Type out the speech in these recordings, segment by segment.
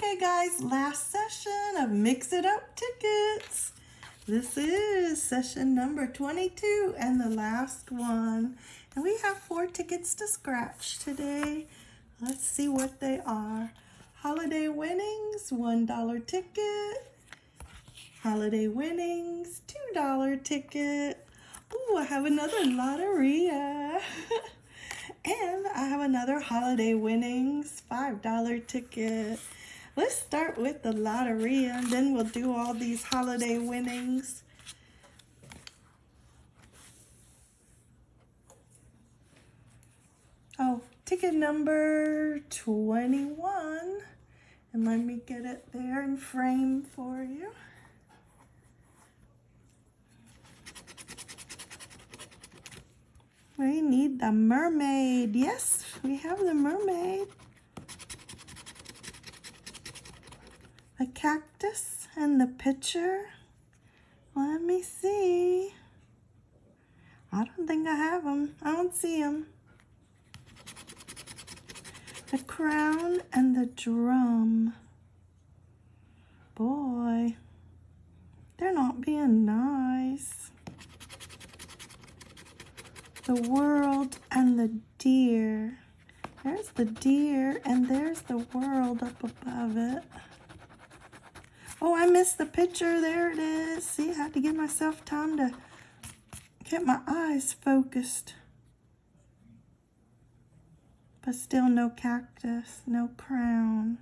Okay guys, last session of Mix It Up Tickets. This is session number 22 and the last one. And we have four tickets to scratch today. Let's see what they are. Holiday winnings, $1 ticket. Holiday winnings, $2 ticket. Ooh, I have another Loteria. and I have another holiday winnings, $5 ticket. Let's start with the lottery and then we'll do all these holiday winnings. Oh, ticket number 21. And let me get it there in frame for you. We need the mermaid. Yes, we have the mermaid. A cactus and the pitcher. Let me see. I don't think I have them. I don't see them. The crown and the drum. Boy, they're not being nice. The world and the deer. There's the deer and there's the world up above it. Oh, I missed the picture. There it is. See, I had to give myself time to get my eyes focused. But still no cactus, no crown,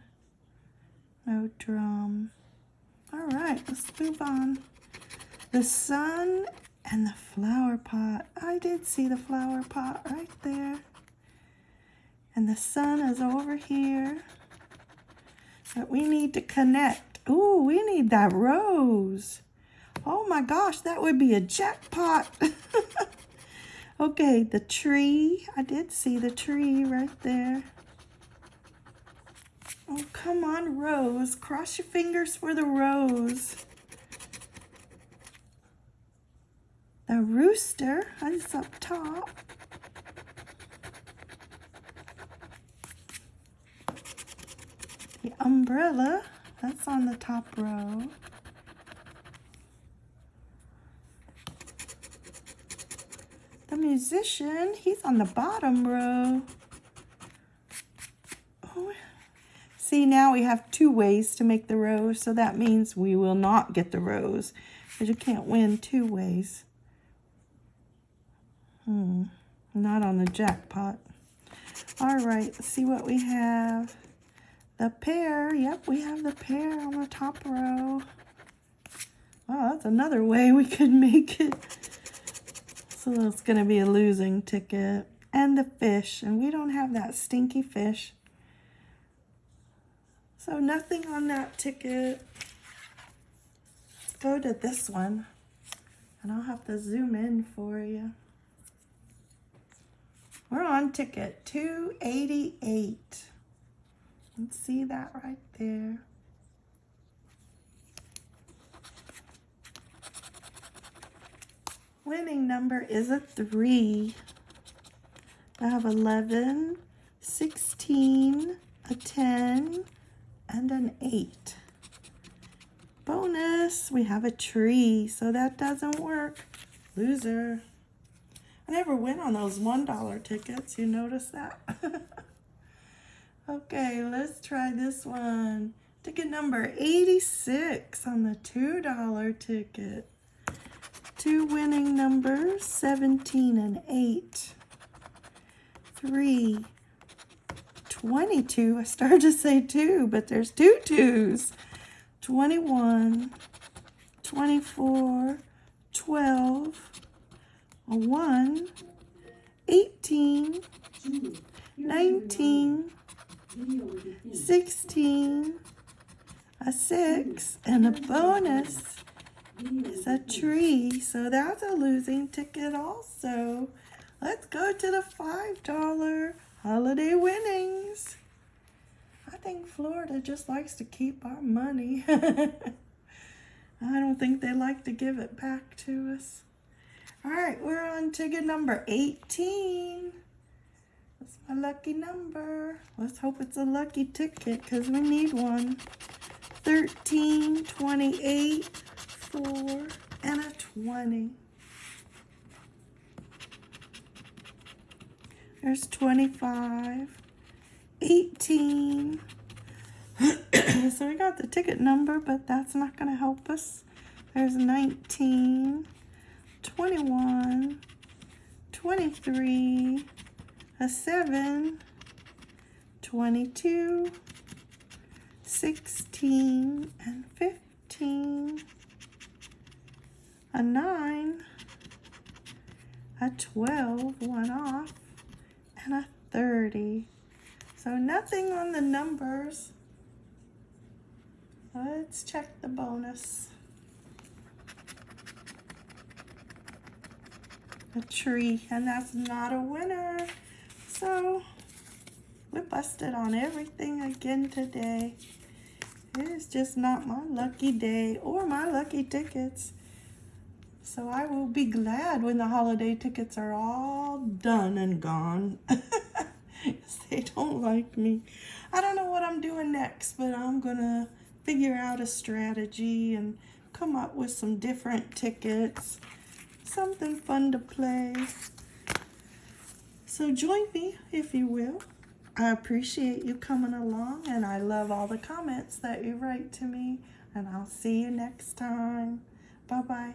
no drum. All right, let's move on. The sun and the flower pot. I did see the flower pot right there. And the sun is over here. But we need to connect Ooh, we need that rose. Oh my gosh, that would be a jackpot. okay, the tree. I did see the tree right there. Oh, come on, rose. Cross your fingers for the rose. The rooster is up top. The umbrella. That's on the top row. The musician, he's on the bottom row. Oh, see, now we have two ways to make the rose, so that means we will not get the rose, because you can't win two ways. Hmm, not on the jackpot. All right, let's see what we have. The pear, yep, we have the pear on the top row. Wow, that's another way we could make it. So it's going to be a losing ticket. And the fish, and we don't have that stinky fish. So nothing on that ticket. Let's go to this one. And I'll have to zoom in for you. We're on ticket 288. And see that right there. Winning number is a 3. I have 11, 16, a 10, and an 8. Bonus, we have a tree, so that doesn't work. Loser. I never win on those $1 tickets. You notice that? Okay, let's try this one. Ticket number 86 on the $2 ticket. Two winning numbers, 17 and 8. 3, 22. I started to say 2, but there's two twos. 21, 24, 12, a 1, 18, 19, 16, a 6, and a bonus is a tree. So that's a losing ticket also. Let's go to the $5 holiday winnings. I think Florida just likes to keep our money. I don't think they like to give it back to us. All right, we're on ticket number 18. That's my lucky number. Let's hope it's a lucky ticket because we need one. 13, 28, 4, and a 20. There's 25, 18. so we got the ticket number, but that's not going to help us. There's 19, 21, 23, a 7, 22, 16, and 15, a 9, a 12, one off, and a 30. So nothing on the numbers. Let's check the bonus. A tree, and that's not a winner. So we busted on everything again today. It is just not my lucky day or my lucky tickets. So I will be glad when the holiday tickets are all done and gone. they don't like me. I don't know what I'm doing next, but I'm going to figure out a strategy and come up with some different tickets. Something fun to play. So join me if you will. I appreciate you coming along and I love all the comments that you write to me and I'll see you next time. Bye-bye.